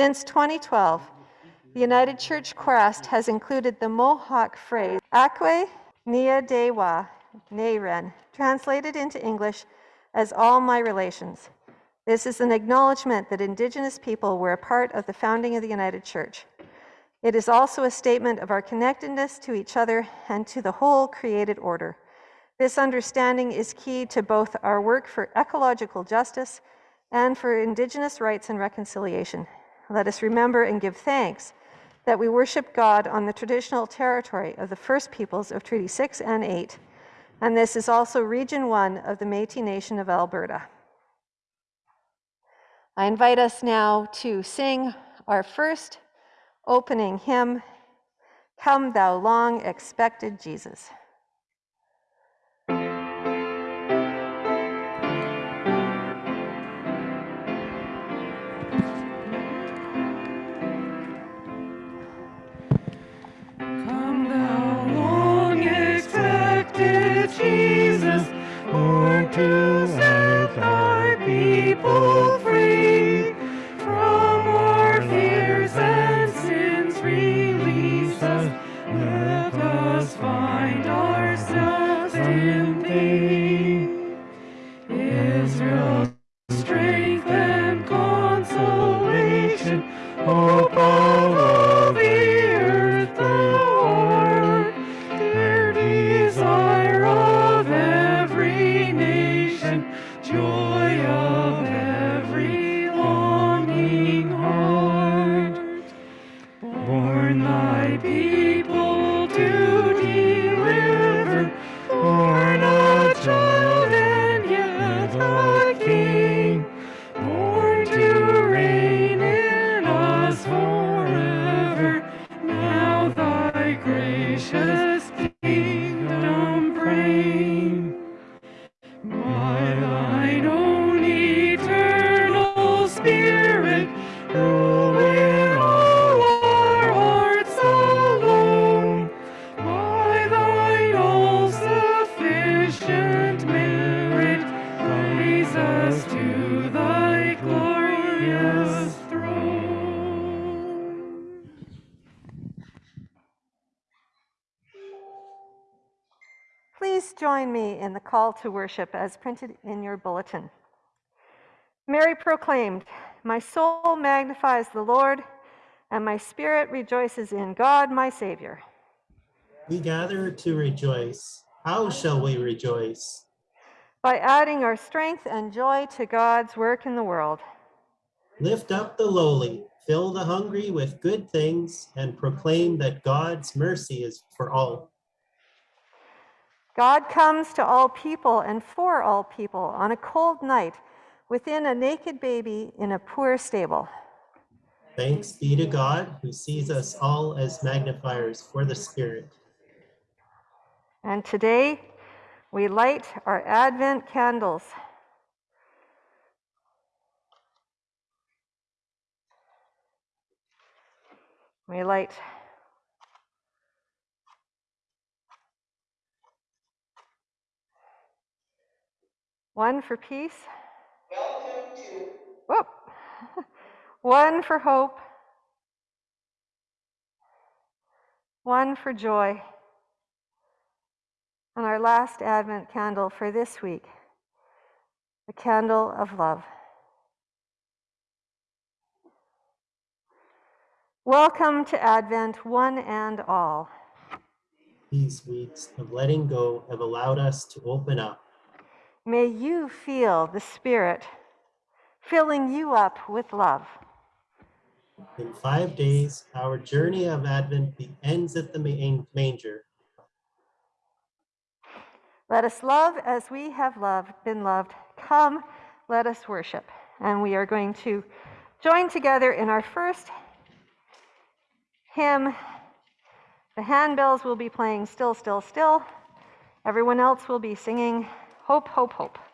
Since 2012, the United Church Crest has included the Mohawk phrase, Akwe Nia Dewa Neren, translated into English as all my relations. This is an acknowledgement that Indigenous people were a part of the founding of the United Church. It is also a statement of our connectedness to each other and to the whole created order. This understanding is key to both our work for ecological justice and for Indigenous rights and reconciliation. Let us remember and give thanks that we worship God on the traditional territory of the First Peoples of Treaty 6 and 8, and this is also Region 1 of the Métis Nation of Alberta. I invite us now to sing our first opening hymn, Come Thou Long Expected Jesus. To set thy people call to worship as printed in your bulletin. Mary proclaimed, My soul magnifies the Lord, and my spirit rejoices in God my Savior. We gather to rejoice. How shall we rejoice? By adding our strength and joy to God's work in the world. Lift up the lowly, fill the hungry with good things, and proclaim that God's mercy is for all. God comes to all people and for all people on a cold night within a naked baby in a poor stable. Thanks be to God who sees us all as magnifiers for the Spirit. And today we light our Advent candles. We light one for peace. Welcome to. Whoop. One for hope. One for joy. And our last Advent candle for this week, the candle of love. Welcome to Advent, one and all. These weeks of letting go have allowed us to open up. May you feel the Spirit filling you up with love. In five days, our journey of Advent ends at the manger. Let us love as we have loved, been loved. Come, let us worship. And we are going to join together in our first hymn. The handbells will be playing Still, Still, Still. Everyone else will be singing Hope, Hope, Hope.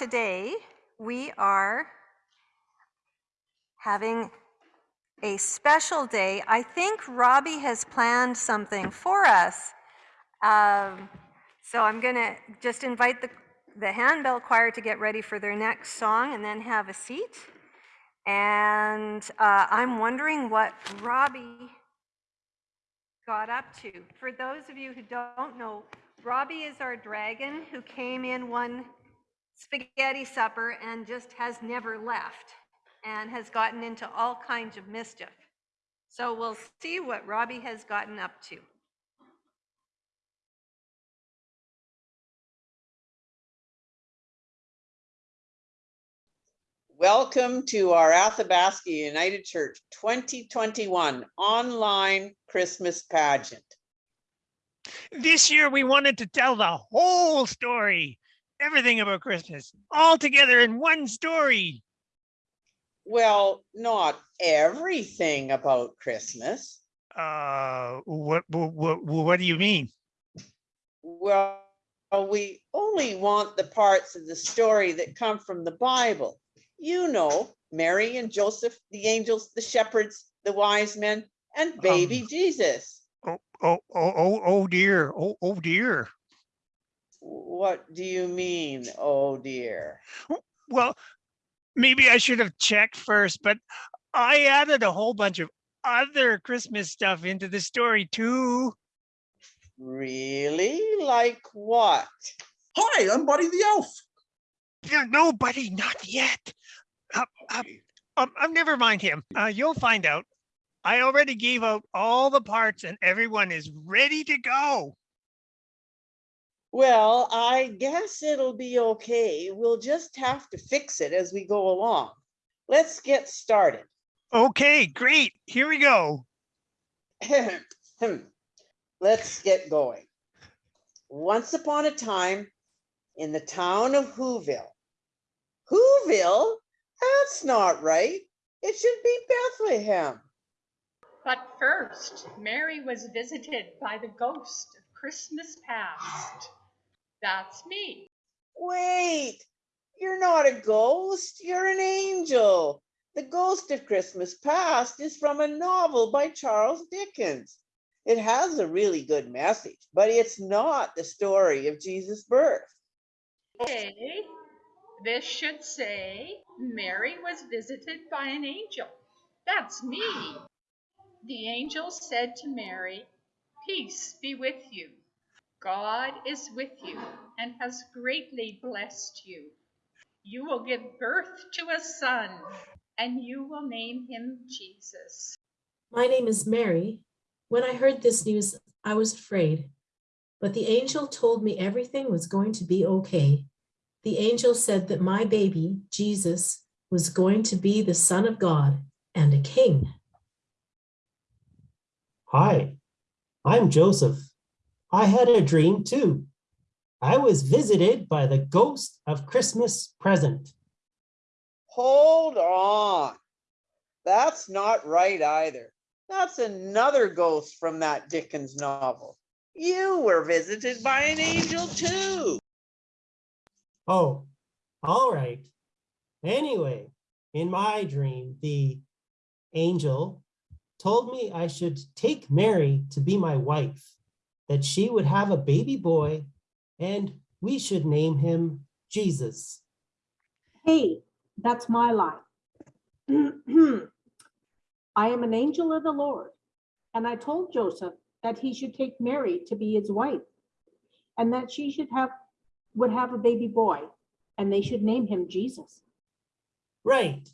Today we are having a special day. I think Robbie has planned something for us. Um, so I'm going to just invite the, the handbell choir to get ready for their next song and then have a seat. And uh, I'm wondering what Robbie got up to. For those of you who don't know, Robbie is our dragon who came in one spaghetti supper and just has never left and has gotten into all kinds of mischief. So we'll see what Robbie has gotten up to. Welcome to our Athabasca United Church 2021 online Christmas pageant. This year, we wanted to tell the whole story, everything about Christmas, all together in one story. Well, not everything about Christmas. Uh, what, what, what, do you mean? Well, we only want the parts of the story that come from the Bible. You know, Mary and Joseph, the angels, the shepherds, the wise men, and baby Um, Jesus. Oh, oh, oh, oh, oh dear. Oh, oh dear. What do you mean, oh dear? Well, maybe I should have checked first, but I added a whole bunch of other Christmas stuff into the story too. Really? Like what? Hi, I'm Buddy the Elf. No, no, buddy, not yet. Uh, uh, um, um, never mind him. Uh, you'll find out. I already gave out all the parts and everyone is ready to go. Well, I guess it'll be okay. We'll just have to fix it as we go along. Let's get started. Okay, great. Here we go. Let's get going. Once upon a time in the town of Whoville. Whoville? That's not right. It should be Bethlehem. But first, Mary was visited by the ghost of Christmas past. That's me. Wait, you're not a ghost, you're an angel. The Ghost of Christmas Past is from a novel by Charles Dickens. It has a really good message, but it's not the story of Jesus' birth. Okay, this should say Mary was visited by an angel. That's me. The angel said to Mary, Peace be with you. God is with you and has greatly blessed you. You will give birth to a son, and you will name him Jesus. My name is Mary. When I heard this news, I was afraid, but the angel told me everything was going to be okay. The angel said that my baby, Jesus, was going to be the Son of God and a king. Hi, I'm Joseph. I had a dream too. I was visited by the ghost of Christmas present. Hold on. That's not right either. That's another ghost from that Dickens novel. You were visited by an angel too. Oh, all right. Anyway, in my dream, the angel told me I should take Mary to be my wife, that she would have a baby boy, and we should name him Jesus. Hey, that's my line. I am an angel of the Lord, and I told Joseph that he should take Mary to be his wife, and that she should have would have a baby boy, and they should name him Jesus. Right,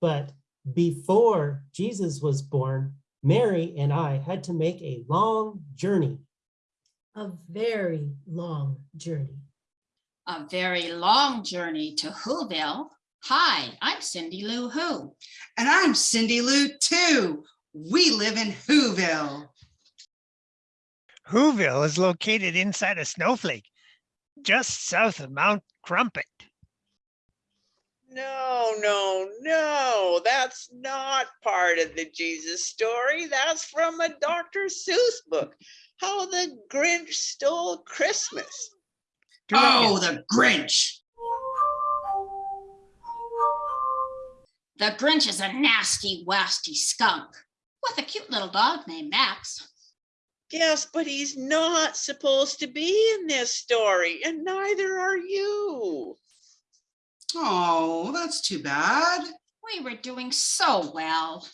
but before Jesus was born, Mary and I had to make a long journey. A very long journey. A very long journey to Whoville. Hi, I'm Cindy Lou Who. And I'm Cindy Lou too. We live in Whoville. Whoville is located inside a snowflake, just south of Mount Crumpet. No, no, no, that's not part of the Jesus story. That's from a Dr. Seuss book. How the Grinch Stole Christmas. Oh, the Grinch. The Grinch is a nasty, wasty skunk with a cute little dog named Max. Yes, but he's not supposed to be in this story, and neither are you. Oh, that's too bad. We were doing so well.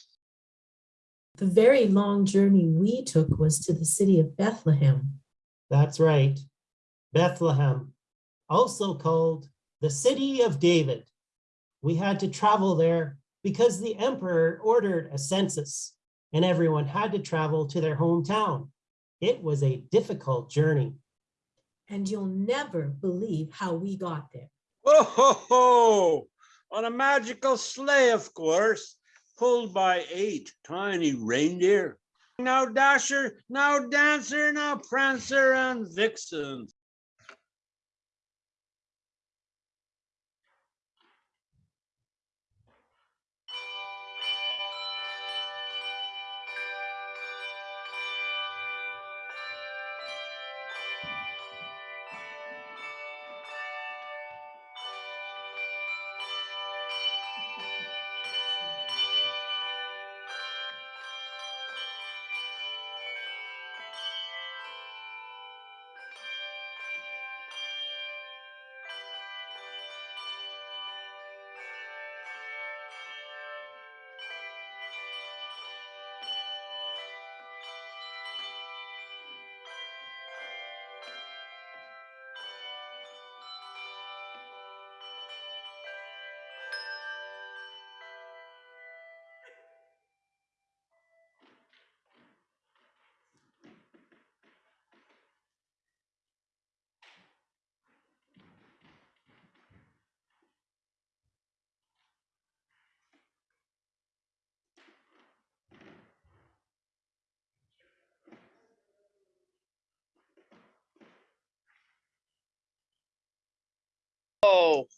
The very long journey we took was to the city of Bethlehem. That's right, Bethlehem, also called the city of David. We had to travel there because the emperor ordered a census and everyone had to travel to their hometown. It was a difficult journey. And you'll never believe how we got there. Oh, ho, ho! On a magical sleigh, of course, pulled by eight tiny reindeer. Now Dasher, now Dancer, now Prancer and Vixen.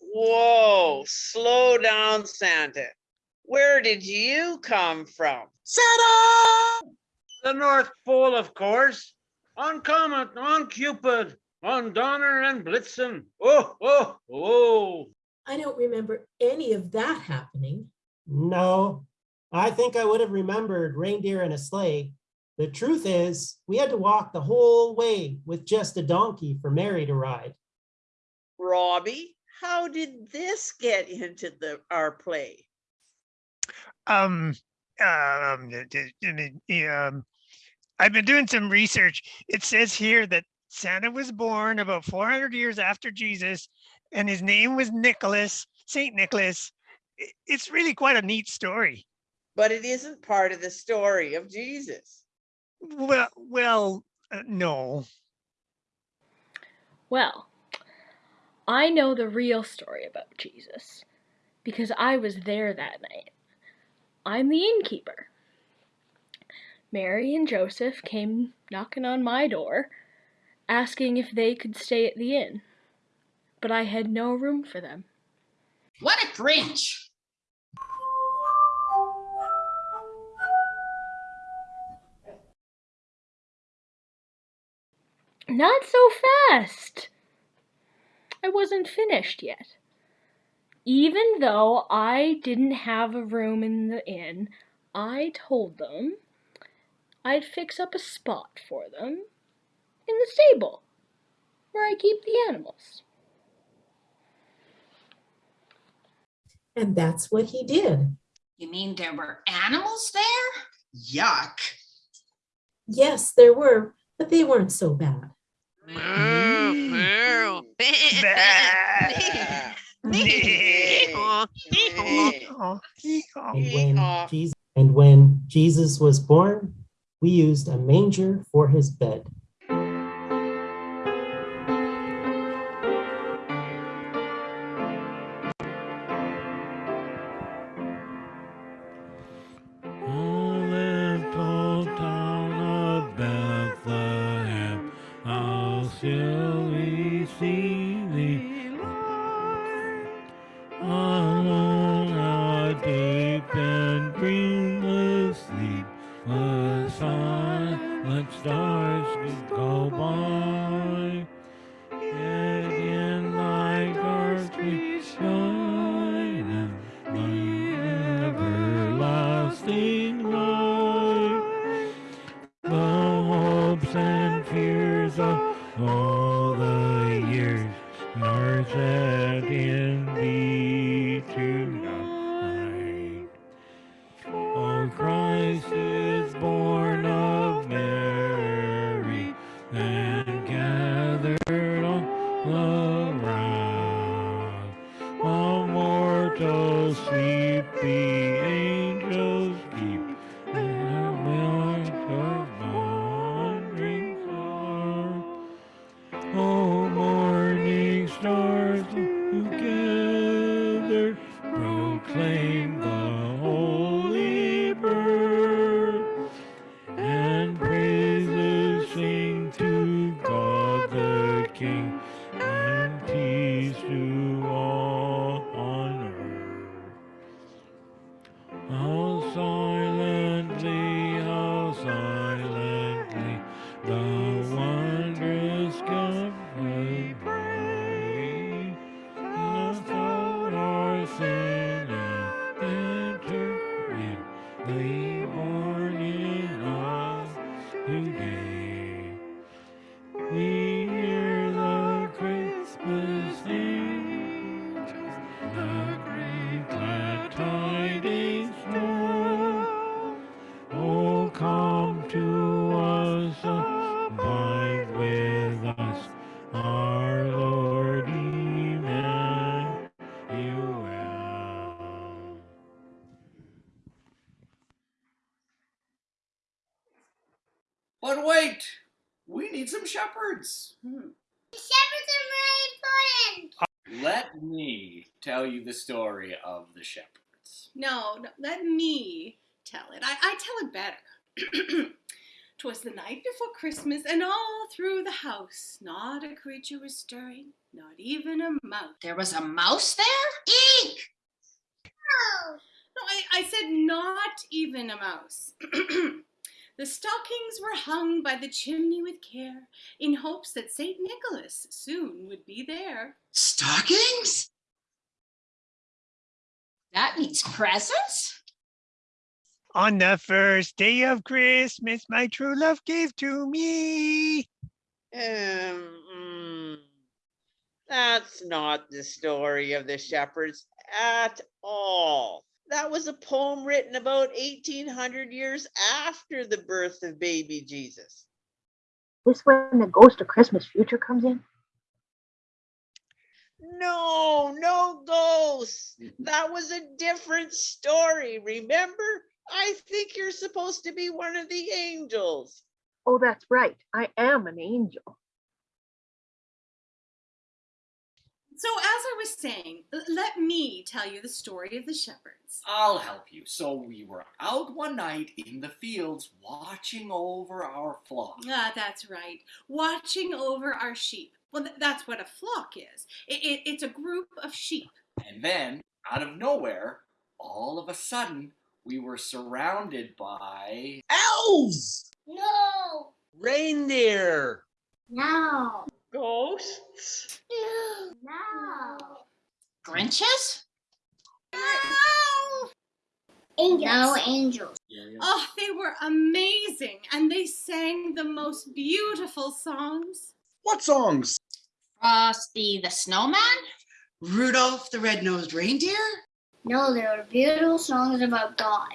Whoa, slow down, Santa. Where did you come from? Santa! The North Pole, of course. On Comet, on Cupid, on Donner and Blitzen. Oh, oh, oh. I don't remember any of that happening. No, I think I would have remembered reindeer and a sleigh. The truth is, we had to walk the whole way with just a donkey for Mary to ride. Robbie, how did this get into the our play? Um, um, um, I've been doing some research. It says here that Santa was born about 400 years after Jesus, and his name was Nicholas, Saint Nicholas. It's really quite a neat story. But it isn't part of the story of Jesus. Well, well, uh, no. Well, I know the real story about Jesus because I was there that night. I'm the innkeeper. Mary and Joseph came knocking on my door asking if they could stay at the inn, but I had no room for them. What a Grinch! Not so fast! I wasn't finished yet. Even though I didn't have a room in the inn, I told them I'd fix up a spot for them in the stable where I keep the animals. And that's what he did. You mean there were animals there? Yuck. Yes, there were, but they weren't so bad. And when Jesus and when Jesus was born, we used a manger for his bed. Need some shepherds. Hmm. Shepherds are very important. Let me tell you the story of the shepherds. No, no, let me tell it. I, I tell it better. Twas the night before Christmas, and all through the house, not a creature was stirring, not even a mouse. There was a mouse there? Eek! No, I, I said not even a mouse. the stockings were hung by the chimney with care, in hopes that St. Nicholas soon would be there. Stockings? That means presents? On the first day of Christmas, my true love gave to me. Um, mm, that's not the story of the shepherds at all. That was a poem written about 1800 years after the birth of baby Jesus. This when the ghost of Christmas future comes in? No, no ghosts. That was a different story. Remember? I think you're supposed to be one of the angels. Oh, that's right. I am an angel. So, as I was saying, let me tell you the story of the shepherds. I'll help you. So we were out one night in the fields watching over our flock. Ah, that's right. Watching over our sheep. Well, th- that's what a flock is. It, it, it's a group of sheep. And then, out of nowhere, all of a sudden, we were surrounded by Elves! No. Reindeer. No. Ghosts? No. Grinches? No. Angels. No angels. Oh, they were amazing, and they sang the most beautiful songs. What songs? Frosty the Snowman? Rudolph the Red-Nosed Reindeer? No, they were beautiful songs about God.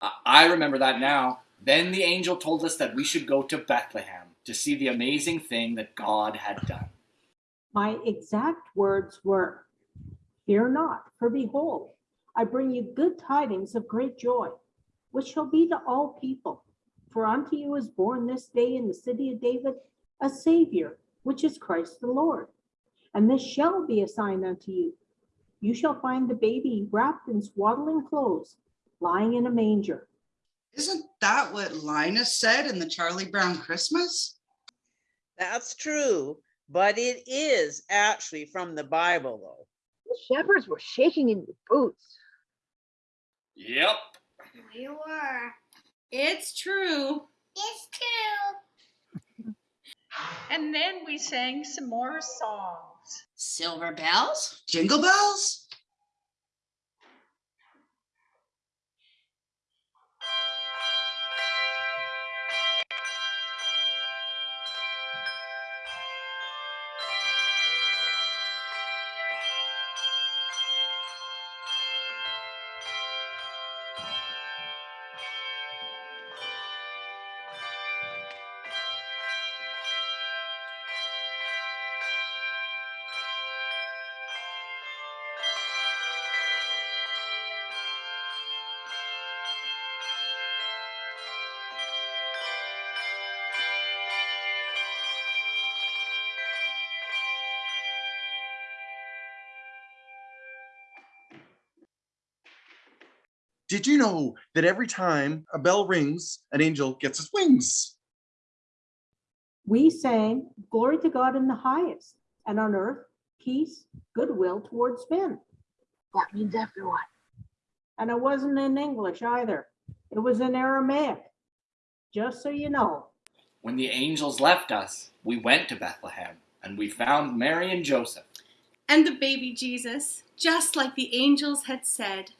I- remember that now. Then the angel told us that we should go to Bethlehem to see the amazing thing that God had done. My exact words were, Fear not, for behold, I bring you good tidings of great joy, which shall be to all people. For unto you is born this day in the city of David a Savior, which is Christ the Lord. And this shall be a sign unto you. You shall find the baby wrapped in swaddling clothes, lying in a manger. Isn't that what Linus said in the Charlie Brown Christmas? That's true, but it is actually from the Bible, though. The shepherds were shaking in their boots. Yep. We were. It's true. It's true. And then we sang some more songs. Silver bells? Jingle bells? Did you know that every time a bell rings, an angel gets his wings? We sang, Glory to God in the highest, and on earth, peace, goodwill towards men. That means everyone. And it wasn't in English either. It was in Aramaic. Just so you know. When the angels left us, we went to Bethlehem and we found Mary and Joseph. And the baby Jesus, just like the angels had said.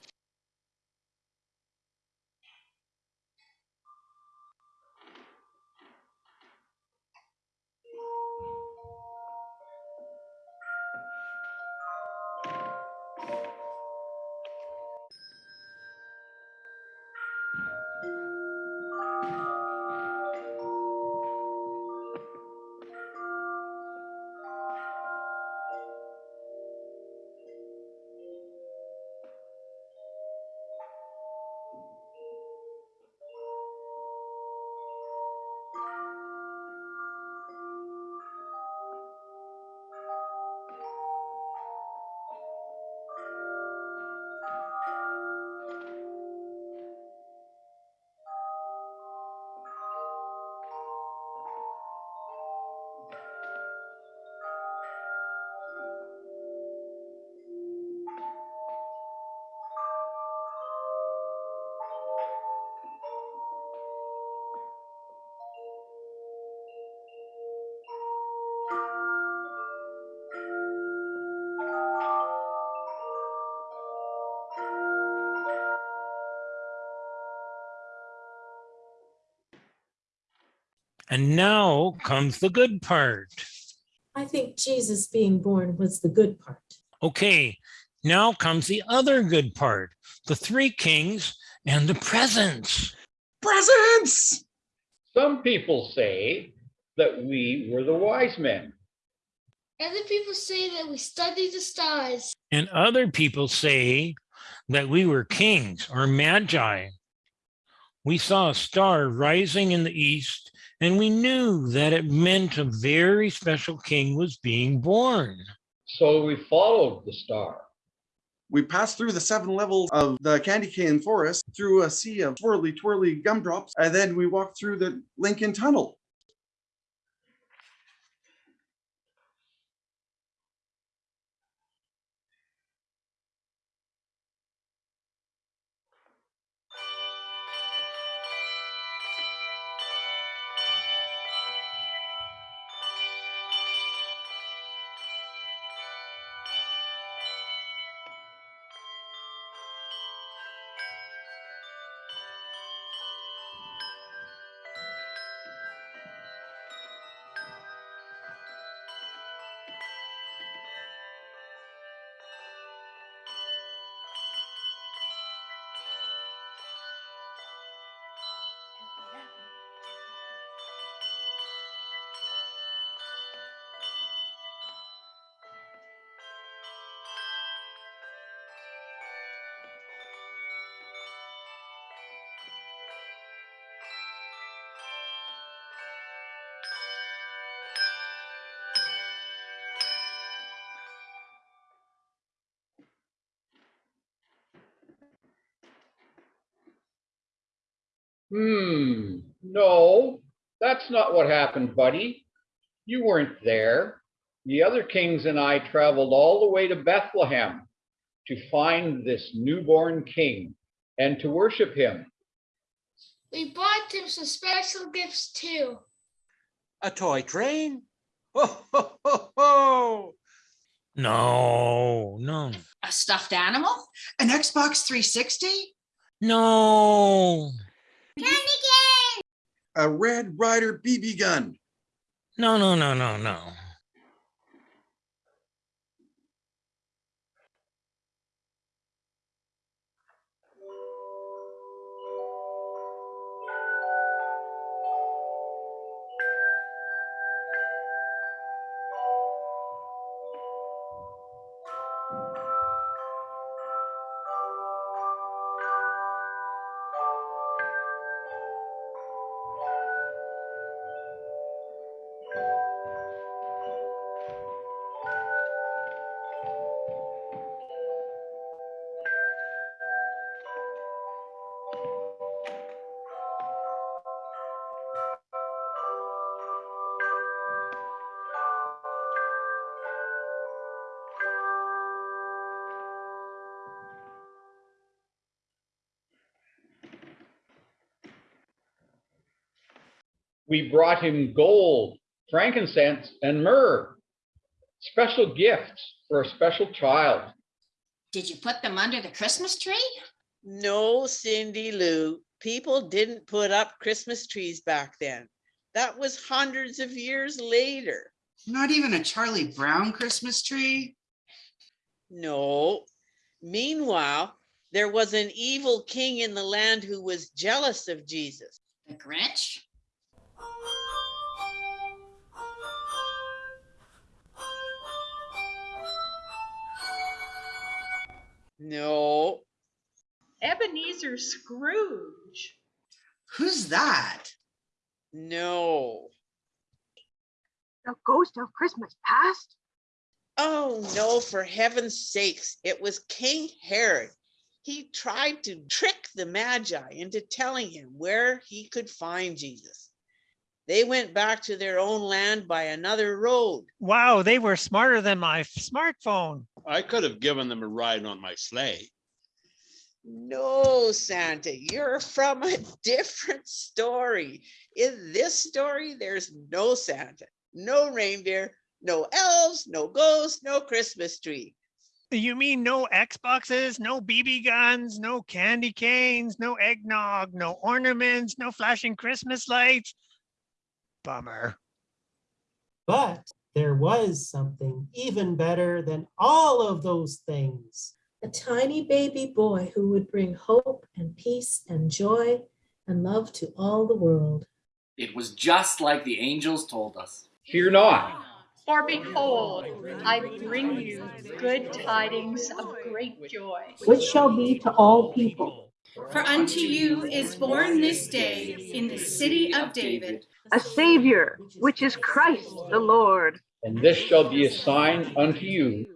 And now comes the good part. I think Jesus being born was the good part. Okay, now comes the other good part the three kings and the presents. Presents! Some people say that we were the wise men. Other people say that we studied the stars. And other people say that we were kings or magi. We saw a star rising in the east, and we knew that it meant a very special king was being born. So we followed the star. We passed through the seven levels of the candy cane forest, through a sea of twirly, twirly gumdrops, and then we walked through the Lincoln Tunnel. Hmm, that's not what happened, buddy. You weren't there. The other kings and I traveled all the way to Bethlehem to find this newborn king and to worship him. We bought him some special gifts too. A toy train? Ho, ho, ho, ho! No, no, A stuffed animal? An Xbox 360? no, Candy cane! A Red Ryder BB gun. no, no, no, no, no. We brought him gold, frankincense, and myrrh, special gifts for a special child. Did you put them under the Christmas tree? No, Cindy Lou, people didn't put up Christmas trees back then. That was hundreds of years later. Not even a Charlie Brown Christmas tree? No. Meanwhile, there was an evil king in the land who was jealous of Jesus. The Grinch? No. Ebenezer Scrooge. Who's that? No. The ghost of Christmas past? Oh, no, for heaven's sakes. It was King Herod. He tried to trick the Magi into telling him where he could find Jesus. They went back to their own land by another road. Wow, they were smarter than my smartphone. I could have given them a ride on my sleigh. No, Santa, you're from a different story. In this story, there's no Santa, no reindeer, no elves, no ghosts, no Christmas tree. You mean no Xboxes, no BB guns, no candy canes, no eggnog, no ornaments, no flashing Christmas lights? Bummer. But there was something even better than all of those things. A tiny baby boy who would bring hope and peace and joy and love to all the world. It was just like the angels told us. Fear not. For behold, I bring you good tidings of great joy. Which shall be to all people. For unto you is born this day in the city of David A Savior, which is Christ the Lord. And this shall be a sign unto you.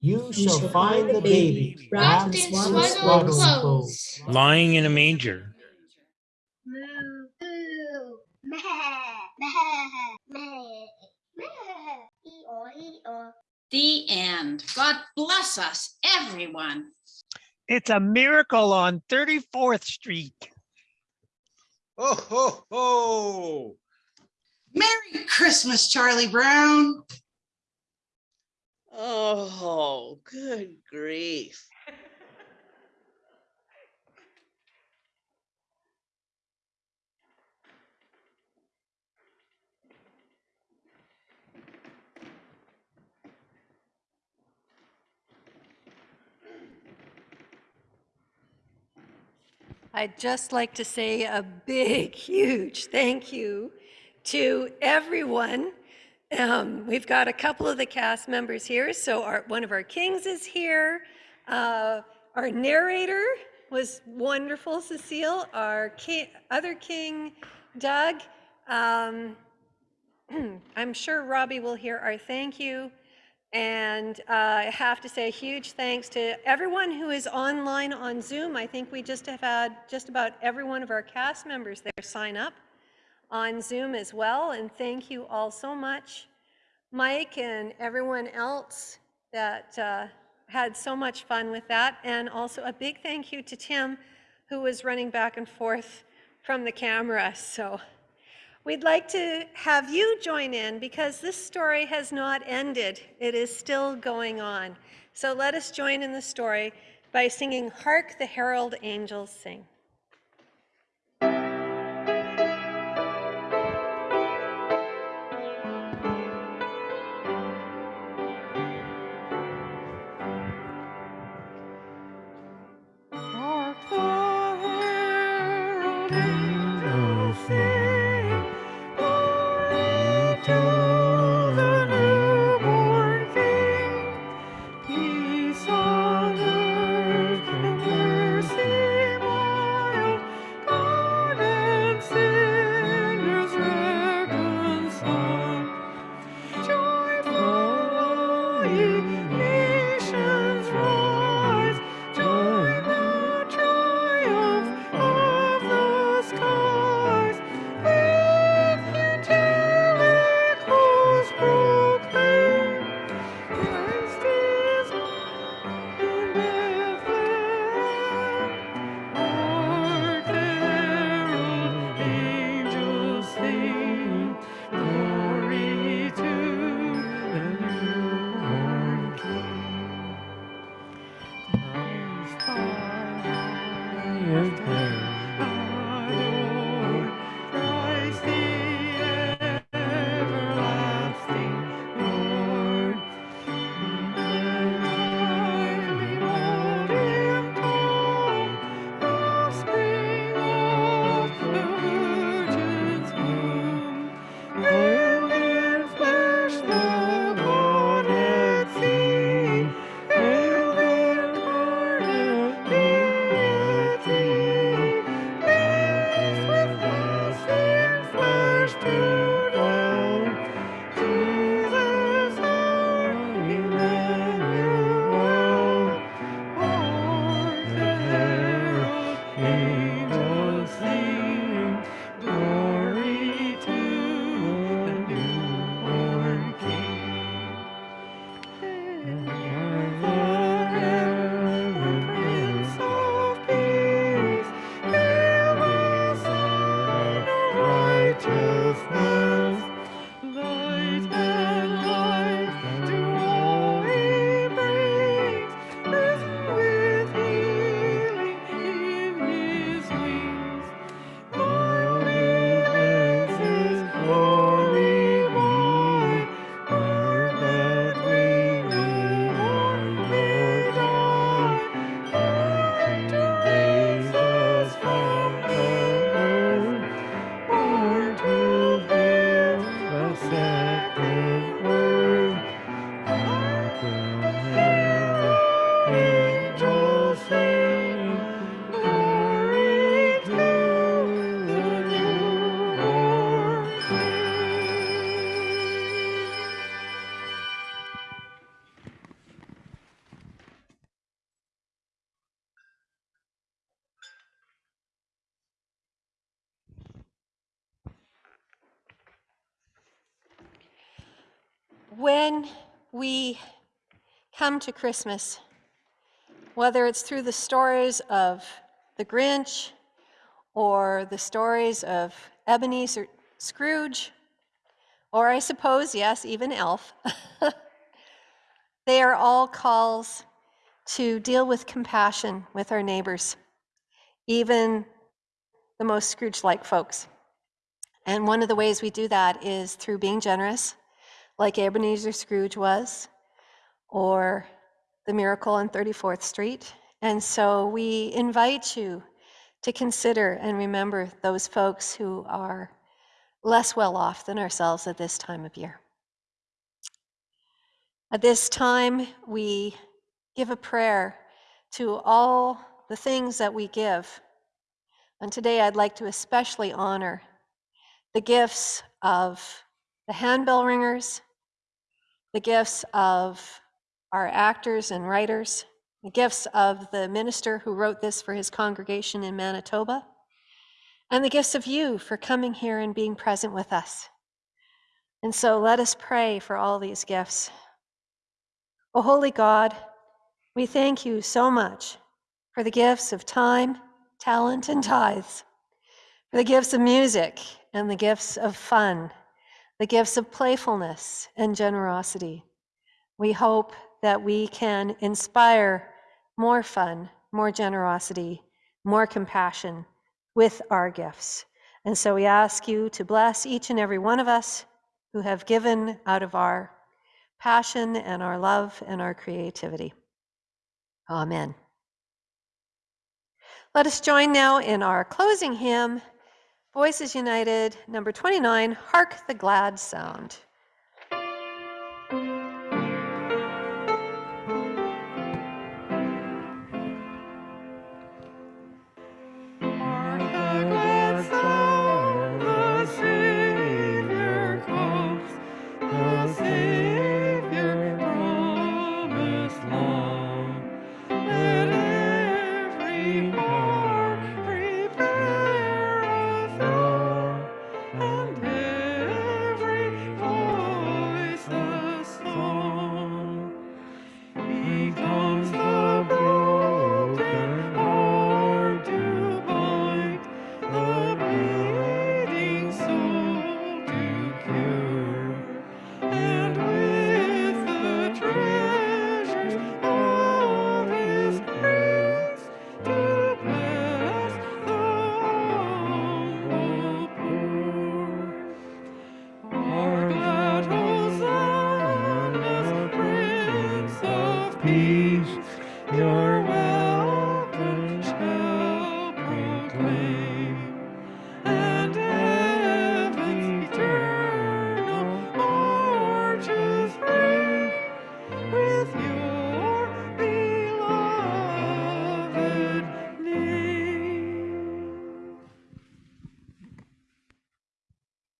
You shall find the baby wrapped in swaddling clothes. Lying in a manger. The end. God bless us, everyone. It's a miracle on 34th Street. Oh, ho, ho. Merry Christmas, Charlie Brown. Oh, good grief. I'd just like to say a big, huge thank you to everyone. Um, we've got a couple of the cast members here. So our, one of our kings is here. Uh, our narrator was wonderful, Cecile. Our ki- other king, Doug. Um, I'm sure Robbie will hear our thank you. And uh, I have to say a huge thanks to everyone who is online on Zoom. I think we just have had just about every one of our cast members there sign up on Zoom as well. And thank you all so much, Mike and everyone else that uh, had so much fun with that. And also a big thank you to Tim, who was running back and forth from the camera. So we'd like to have you join in because this story has not ended. It is still going on. So let us join in the story by singing Hark the Herald Angels Sing. Come to Christmas, whether it's through the stories of the Grinch or the stories of Ebenezer Scrooge, or I suppose, yes, even Elf, they are all calls to deal with compassion with our neighbors, even the most Scrooge like folks. And one of the ways we do that is through being generous, like Ebenezer Scrooge was, or the miracle on 34th Street. And so we invite you to consider and remember those folks who are less well off than ourselves at this time of year. At this time, we give a prayer to all the things that we give. And today I'd like to especially honor the gifts of the handbell ringers, the gifts of our actors and writers, the gifts of the minister who wrote this for his congregation in Manitoba, and the gifts of you for coming here and being present with us. And so let us pray for all these gifts. O holy God, we thank you so much for the gifts of time, talent, and tithes, for the gifts of music and the gifts of fun, the gifts of playfulness and generosity. We hope that we can inspire more fun, more generosity, more compassion with our gifts. And so we ask you to bless each and every one of us who have given out of our passion and our love and our creativity. Amen. Let us join now in our closing hymn, Voices United, number 29, Hark the Glad Sound.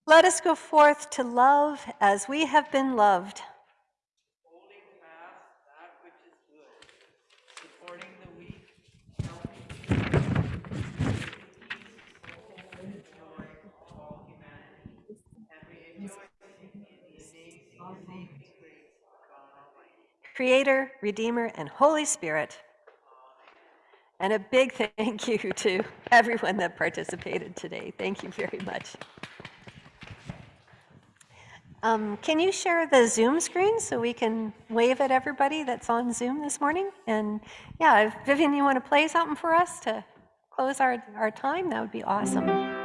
Let us go forth to love as we have been loved. Creator, Redeemer, and Holy Spirit. And a big thank you to everyone that participated today. Thank you very much. Um, can you share the Zoom screen so we can wave at everybody that's on Zoom this morning? And yeah, if Vivian, you want to play something for us to close our, our time, that would be awesome.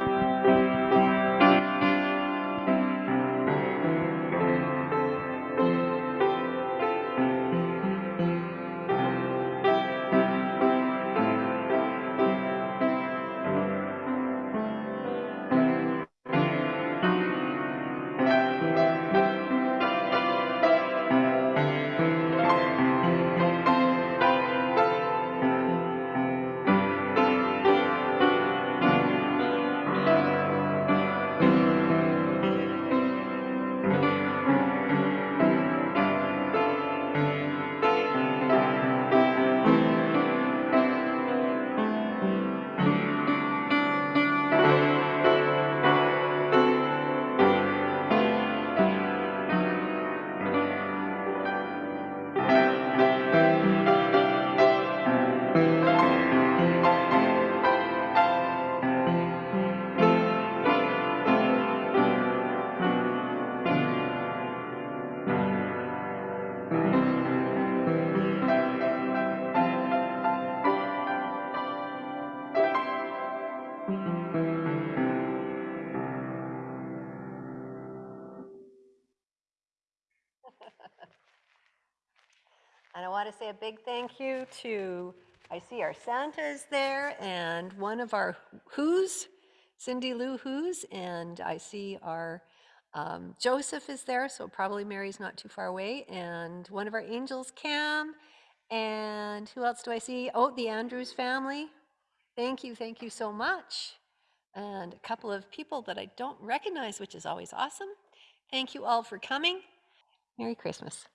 Want to say a big thank you to, I see our Santas there and one of our Who's, Cindy Lou Who's, and I see our um, Joseph is there, so probably Mary's not too far away, and one of our angels, Cam, and who else do I see? Oh, the Andrews family. Thank you, thank you so much. And a couple of people that I don't recognize, which is always awesome. Thank you all for coming. Merry Christmas.